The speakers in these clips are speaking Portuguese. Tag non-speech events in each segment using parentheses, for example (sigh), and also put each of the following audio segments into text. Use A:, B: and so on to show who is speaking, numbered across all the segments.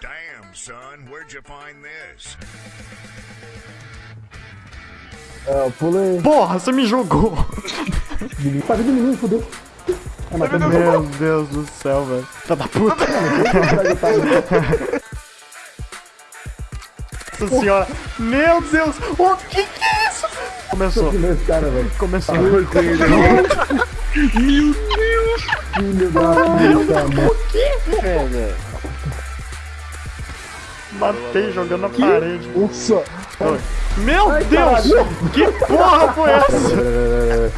A: Damn, son, where'd you find this?
B: É, eu pulei.
C: Porra, você me jogou!
B: Tá vindo menino, fodeu. É, mas
C: Meu Deus do céu, velho. Tá da puta! Nossa senhora! Meu Deus! O que que é isso? Começou,
B: esse cara, velho.
C: começou.
B: Meu Deus! Filho da puta, mano.
C: Matei jogando na parede.
B: Nossa!
C: Meu
B: Ai,
C: Deus!
B: caralho.
C: Que porra foi essa?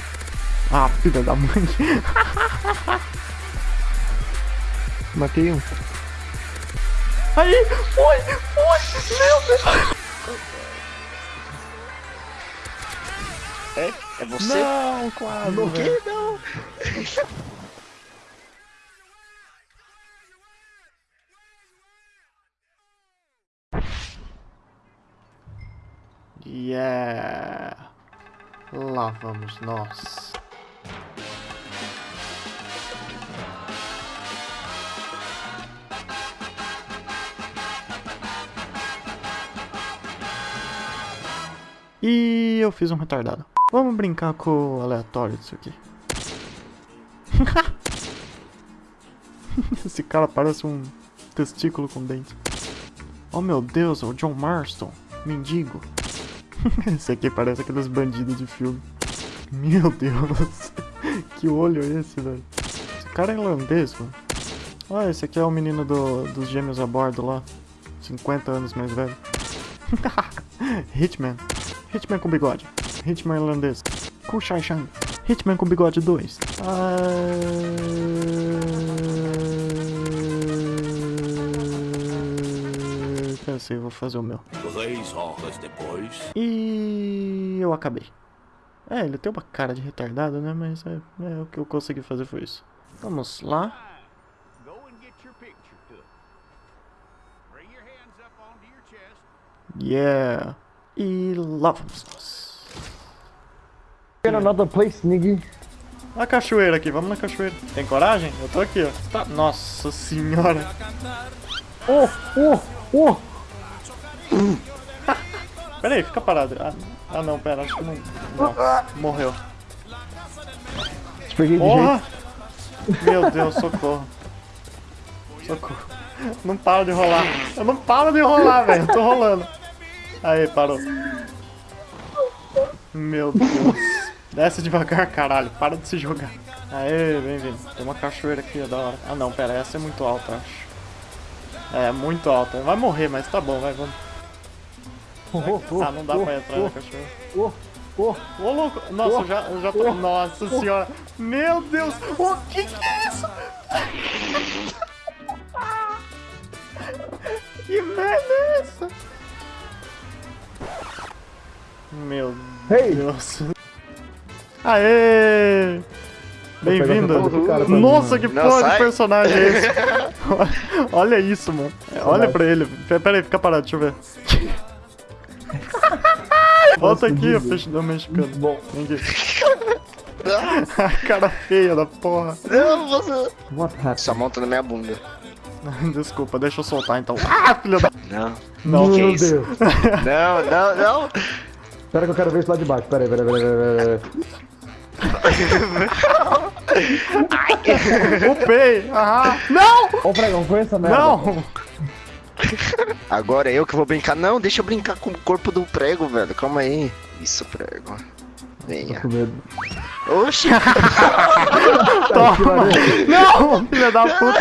C: (laughs) Ah, filha da mãe.
B: Matei um.
C: Aí! Foi! Foi! Meu Deus!
D: É? É você?
C: Não, quase.
D: O
C: velho.
D: quê? Não.
C: Yeah! Lá vamos nós. E eu fiz um retardado. Vamos brincar com o aleatório disso aqui. (laughs) Esse cara parece um testículo com dente. Oh meu Deus, é o John Marston, mendigo. (laughs) Esse aqui parece aqueles bandidos de filme. Meu Deus, (laughs) que olho é esse, velho? Esse cara é irlandês, mano. Olha, esse aqui é o menino do, dos gêmeos a bordo lá. 50 anos mais velho. (laughs) Hitman. Hitman com bigode. Hitman irlandês. Kushai Shang. Hitman com bigode 2. Ah... Pensei, vou fazer o meu.
A: Três horas depois.
C: E eu acabei. É, ele tem uma cara de retardado, né? Mas é, é, o que eu consegui fazer foi isso. Vamos lá.
A: Go and get your picture took. Bring your hands up onto your chest.
C: Yeah. E lá vamos nós.
B: Get another place, nigga.
C: A cachoeira aqui, vamos na cachoeira. Tem coragem? Eu tô aqui, ó. Tá- Nossa senhora.
B: Oh, oh, oh.
C: Pera aí, fica parado. Ah, ah, não, pera, acho que não. não. Morreu.
B: Peguei
C: Porra! Meu Deus, socorro. Socorro. Não para de rolar. Eu não paro de rolar, velho. Tô rolando. Aí, parou. Meu Deus. Desce devagar, caralho. Para de se jogar. Aê, vem vindo. Tem uma cachoeira aqui, ó, da hora. Ah, não, pera. Essa é muito alta, acho. É, muito alta. Vai morrer, mas tá bom, vai, vamos.
B: Oh, oh, oh,
C: Ah, não dá
B: oh,
C: pra entrar
B: oh,
C: na cachoeira.
B: Oh, oh.
C: Ô, louco! Nossa,
B: Oh,
C: eu já, eu já tô.
B: oh,
C: Nossa senhora! Meu Deus! O que que é isso? que merda é essa? Meu
B: Hey!
C: Deus! Aê! Bem-vindo! Nossa, que
D: Não,
C: porra de
D: sai.
C: personagem é esse? (laughs) Olha isso, mano. Olha pra ele. Pera aí, fica parado, deixa eu ver. Volta aqui, o peixe do mexicano.
B: Bom.
C: Vem aqui. A cara feia da porra.
D: Não, você.
B: What happened?
D: Sua mão tá na minha bunda. (laughs)
C: Desculpa, deixa eu soltar então. Ah, filha da.
D: Não.
C: Não,
D: que
B: Meu
D: isso?
B: Deus. (laughs)
D: Não, não, não.
B: Espera que eu quero ver isso lá de baixo. Pera aí, pera aí, pera aí, pera aí. (laughs)
C: Upei! Ah, não!
B: Ô, pregão, foi essa merda.
C: Não!
D: Agora é eu que vou brincar. Não, deixa eu brincar com o corpo do prego, velho. Calma aí. Isso, prego. Venha.
B: Com medo.
D: Oxi! (laughs)
C: Toma! Não! Filha da puta!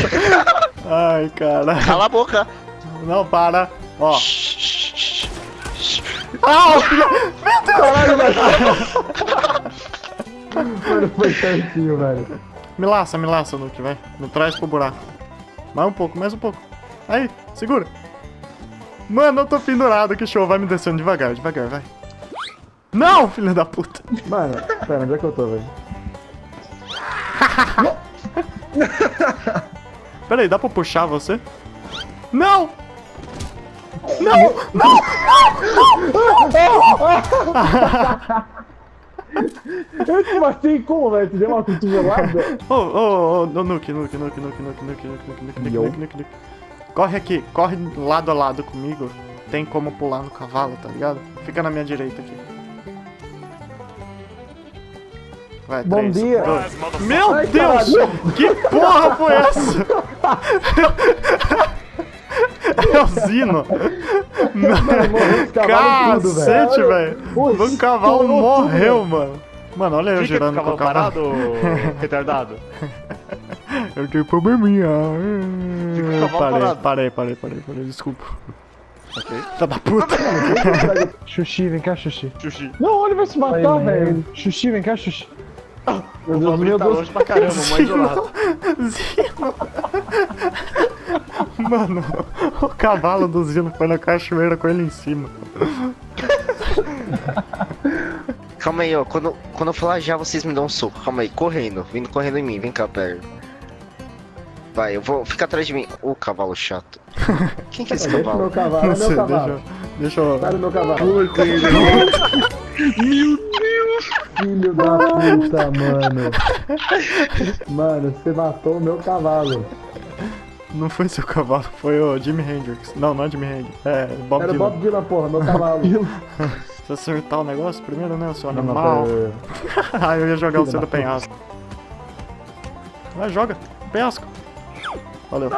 C: Ai, cara.
D: Cala a boca.
C: Não, para. Ó. Ah, filha...
B: Caralho, velho. Foi certinho, velho.
C: Me laça, me laça, Nuke, vai. Me traz pro buraco. Mais um pouco, mais um pouco. Aí, segura. Mano, eu tô pendurado, que show. Vai me descendo devagar, devagar, vai. Não, filha da puta.
B: Mano, pera, onde é que eu tô, velho?
C: Pera aí, dá pra puxar você? Não! Não! Não!
B: Eu te matei como, velho? Tu deu uma cotovelada?
C: Ô, ô, ô, Nuke, Nuke, Nuke, Nuke, Nuke, Nuke, Nuke, Nuke, Nuke, Nuke,
B: Yo.
C: Nuke, Nuke, Nuke. Corre aqui, corre lado a lado comigo. Tem como pular no cavalo, tá ligado? Fica na minha direita aqui. Vai,
B: Bom
C: três,
B: dia.
C: dois. Meu
B: Ai,
C: Deus!
B: caralho.
C: Que porra foi essa? (laughs) É o Zino! Cacete, velho! O cavalo morreu, mano. Mano, olha eu girando com
E: com
C: o cavalo.
E: parado, (laughs) retardado.
C: Eu tenho probleminha. Parei,
E: parado.
C: parei, parei, parei, parei, desculpa.
E: Ok.
C: Tá da puta. (laughs)
F: Xuxi, vem cá, Xuxi.
E: Xuxi.
B: Não, ele vai se matar,
F: Aí,
B: velho.
F: Xuxi, vem cá, Xuxi.
B: Meu Deus, meu
E: tá
B: Deus.
E: longe pra caramba, mais isolado.
C: Zino. Mano, o cavalo do Zino foi na cachoeira com ele em cima.
D: Calma aí, ó. Quando, quando eu falar já, vocês me dão um soco. Calma aí, correndo. Vindo correndo em mim. Vem cá, perto. Vai, eu vou. Fica atrás de mim. Ô, cavalo chato. Quem que é esse
B: Deixa
D: cavalo?
B: meu cavalo, é
C: Não
B: meu
C: sei,
B: cavalo.
C: deixa, deixa eu...
B: Do meu cavalo. Filho da puta, mano. Mano, você matou o meu cavalo.
C: Não foi seu cavalo, foi o Jimi Hendrix. Não, não é Jimi Hendrix. É, Bob
B: Era o
C: Dylan.
B: Bob Dylan, porra, meu cavalo. (laughs)
C: Você acertar o negócio primeiro, né, seu animal? (laughs) ah, eu ia jogar o seu
B: da
C: do penhasco. Vai, joga. Penhasco. Valeu.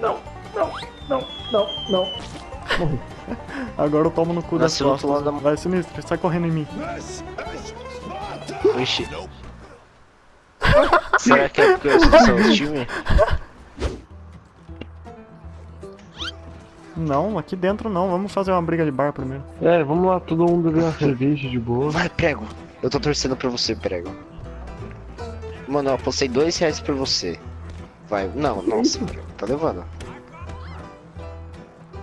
B: Não, não. Morri.
C: Agora eu tomo no cu das
D: do outro
C: costas.
D: lado da-
C: Vai, sinistro, sai correndo em mim.
D: Ixi. (laughs) Será que é porque eu sou seu time?
C: Não, aqui dentro não. Vamos fazer uma briga de bar primeiro.
F: É, vamos lá, todo mundo beber uma cerveja de boa.
D: Vai, prego. Eu tô torcendo pra você, prego. Mano, eu apostei dois reais pra você. Vai. Não, nossa, tá levando.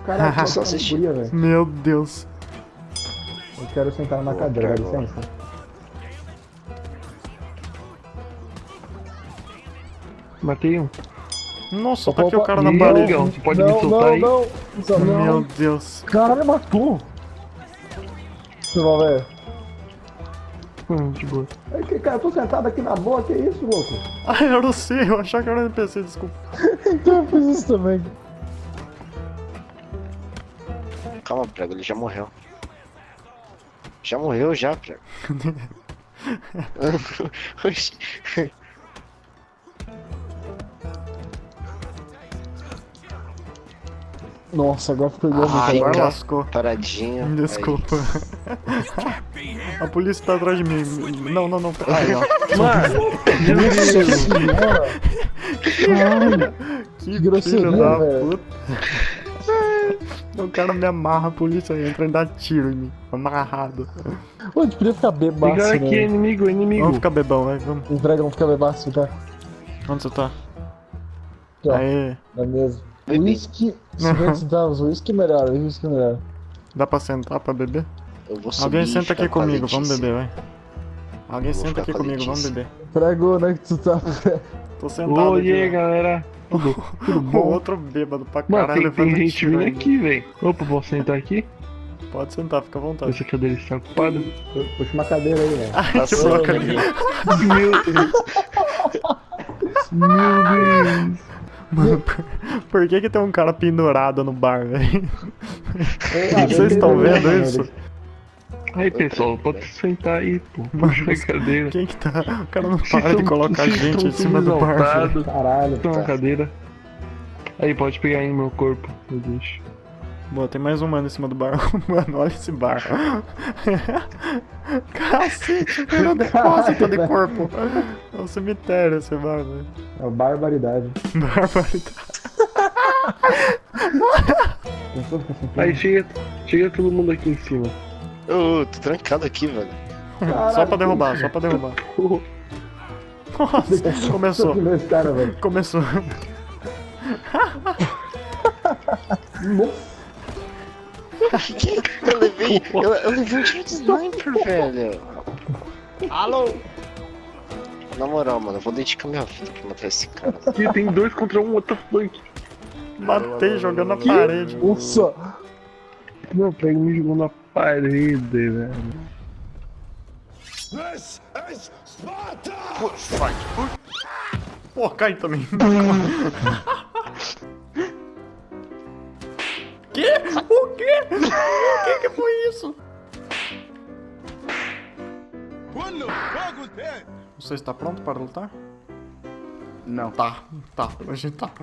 B: Caraca, eu (laughs) só assisti.
C: Meu Deus.
B: Eu quero sentar na cadeira, dá licença.
F: Matei um.
C: Nossa, tá
B: opa,
C: tá aqui
B: opa.
C: o cara na parede.
F: Não, pode
B: não,
F: me soltar aí.
B: Não, não, não.
C: Meu Deus.
B: Caralho, matou. Deixa eu ver.
F: Hum, de boa.
B: Ai, que cara, eu tô sentado aqui na boa, que isso, louco? (laughs)
C: Ah, eu não sei, eu achava que era NPC, desculpa.
B: Então eu fiz isso também.
D: Calma, prego, ele já morreu. Já morreu, já, prego. (laughs) (laughs)
B: Nossa, agora ficou igual
D: Ai,
B: muito
C: Agora lascou.
D: Paradinho.
C: Me (laughs) desculpa. (laughs) A polícia tá atrás de mim. Não, não, não. Aí, ó.
B: Caralho,
C: Que
B: grosseria,
C: filho da
B: velho.
C: puta. O cara me amarra, a polícia entra e dá tiro em mim. Amarrado.
B: Pô, a gente podia ficar bebaço,
F: Ligar aqui,
B: né?
F: inimigo, inimigo.
C: Vamos ficar bebão, vai. Vamos.
B: Entrega, vamos ficar bebaço, tá?
C: Onde você tá?
B: Aqui.
C: Aê.
B: Na mesa. Whisky, 50 centavos, é melhor, é melhor.
C: Dá pra sentar pra beber?
D: Eu vou subir
C: Alguém senta aqui comigo, vamos beber, vai. Alguém
D: Vou
C: senta aqui comigo, vamos beber.
B: Prego, onde é que tu tá? (laughs)
C: Tô sentado
F: Ô,
C: aqui.
F: aí,
C: ó.
F: galera?
C: O (laughs) outro bêbado pra
F: Mano,
C: caralho.
F: tem, tem
C: levando
F: gente vindo aqui, velho. Opa, posso sentar aqui?
C: Pode sentar, fica à vontade.
F: Essa cadeira está ocupada.
B: Puxa uma cadeira aí, velho.
C: Ai,
D: Passou,
C: quebrou a cadeira.
F: Meu Deus. (laughs) Meu Deus.
C: Mano, (laughs) por, por que que tem um cara pendurado no bar, velho?
B: Ah,
C: Vocês estão vendo isso?
F: Aí, pessoal, pode sentar aí, pô. Puxa a cadeira.
C: Quem que tá? O cara não
F: Vocês
C: para de colocar
F: vocês
C: gente em cima do bar, velho.
B: Caralho.
F: Tem uma cadeira. Aí, pode pegar aí no meu corpo. Eu deixo.
C: Boa, tem mais um mano em cima do bar. (laughs) Mano, olha esse bar. (laughs) Cacete, virou depósito de corpo. É um cemitério esse bar, velho.
B: É barbaridade. (laughs)
C: Barbaridade.
B: Assim,
F: Aí, chega, chega todo mundo aqui em cima.
D: Ô, tô trancado aqui, velho.
C: Só pra derrubar, só pra derrubar. Nossa, (laughs) começou.
B: Cara, velho.
C: Começou.
B: Nossa. (laughs)
D: Eu levei. Eu, eu levei um tiro de sniper, velho.
E: Alô?
D: Na moral, mano, eu vou dedicar minha vida pra matar esse cara.
F: Aqui tem dois contra um, the fuck?
C: Matei jogando na parede.
B: Nossa.
F: Meu, pega me jogou na parede, velho.
E: Putz, vai.
C: Pô, cai também. (laughs) que? O quê? O que que foi isso? Você está pronto para lutar?
E: Não.
C: Tá, tá, a gente tá. (laughs)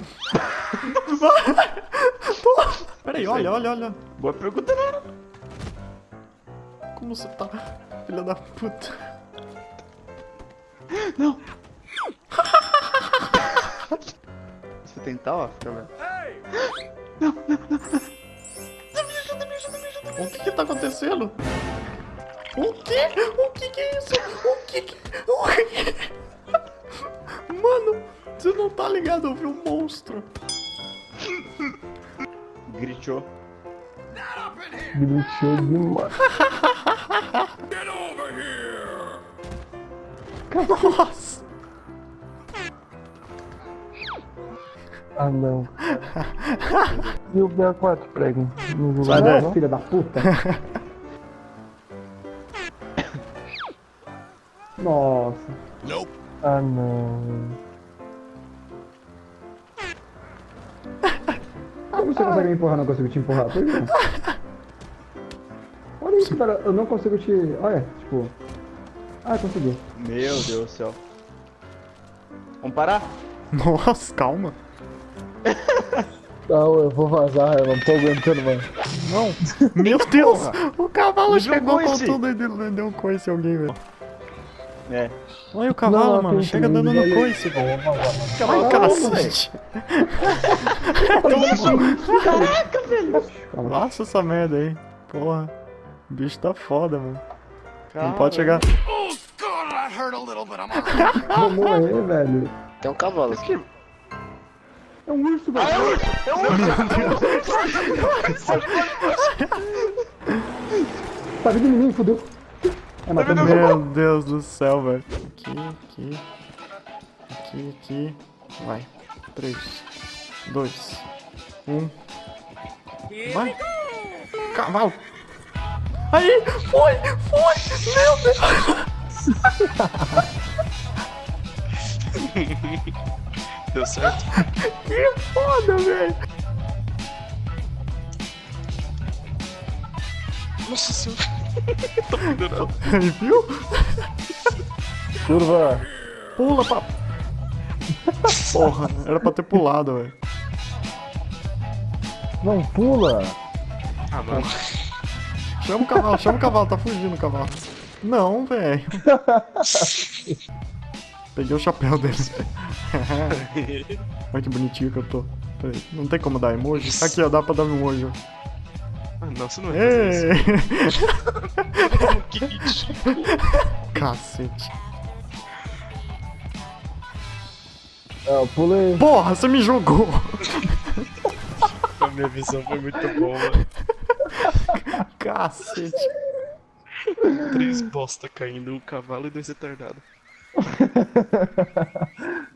C: Peraí, olha, olha, olha.
E: Boa pergunta, não.
C: Como você tá, filha da puta? (laughs)
E: Você tentar, ó, fica vendo.
C: O que que tá acontecendo? O que? O que que é isso? O que que... O que? Mano, você não tá ligado? Eu vi um monstro.
E: Gritou.
B: Gritou demais.
C: Nossa.
B: Ah, não. E o BA4 prego? Não
C: Sai
B: vai
C: daí.
B: não, filha da puta. (laughs) Nossa. Ah, não. Como você consegue me empurrar? Não consigo te empurrar. Por quê? Olha isso, cara. Eu não consigo te... Olha, tipo... Ah, consegui.
E: Meu Deus do céu. Vamos parar? (laughs)
C: Nossa, calma.
B: Não, eu vou vazar. Eu não tô aguentando mais. (laughs)
C: Meu Deus, o cavalo chegou com tudo e deu, deu um coice em alguém, velho.
E: É.
C: Olha o cavalo,
B: Não,
C: mano, chega dando no coice, velho.
E: Cavalo
C: cacete.
B: Caraca, velho.
C: Nossa, essa merda aí. Porra, o bicho tá foda, mano. Não
E: Calma.
C: pode chegar.
B: Vou morrer, velho.
D: Tem um cavalo aqui.
B: É um urso, velho. Tá vindo em mim, fudeu. É, matou meu.
C: Meu Deus do céu, velho. Aqui, aqui. Aqui, aqui. Vai. 3, 2, 1. Vai. Cavalo. Aí, foi, foi. Meu Deus. (laughs)
G: Deu certo?
C: Que foda, velho.
G: Nossa senhora. Tô pendurado.
C: Viu?
B: Curva.
C: Pula, pra... Porra, era pra ter pulado, velho.
B: Não pula.
G: Ah, não.
C: Chama o cavalo, chama o cavalo, tá fugindo o cavalo. Não, velho. Peguei o chapéu dele. (laughs) Olha que bonitinho que eu tô. Peraí, não tem como dar emoji? Aqui, ó, dá pra dar um emoji.
G: Ah, não, você não
C: Ei!
G: isso. (laughs) que ridículo. (laughs)
C: Cacete.
B: É, eu pulei.
C: Porra, você me jogou!
G: A minha visão foi muito boa, mano.
C: Cacete.
G: Três bosta caindo, um cavalo e dois retardados. (laughs)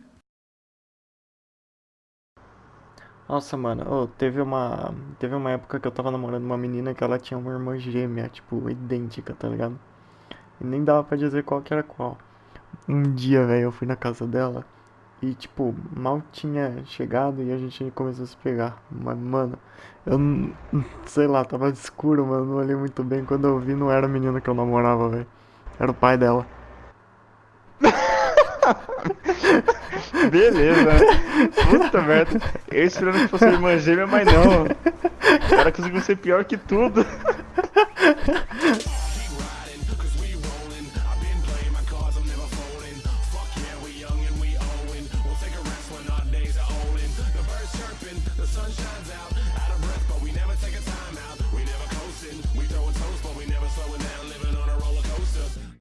C: Nossa, mano, ô, teve uma. Teve uma época que eu tava namorando uma menina que ela tinha uma irmã gêmea, tipo, idêntica, tá ligado? E nem dava pra dizer qual que era qual. Um dia, velho, eu fui na casa dela e, tipo, mal tinha chegado e a gente começou a se pegar. Mas, mano, eu não. Sei lá, tava escuro, mano, não olhei muito bem. Quando eu vi, não era a menina que eu namorava, velho. Era o pai dela.
E: Beleza. Puta merda. Eu esperando que fosse irmã gêmea, mas não. O cara conseguiu ser pior que tudo.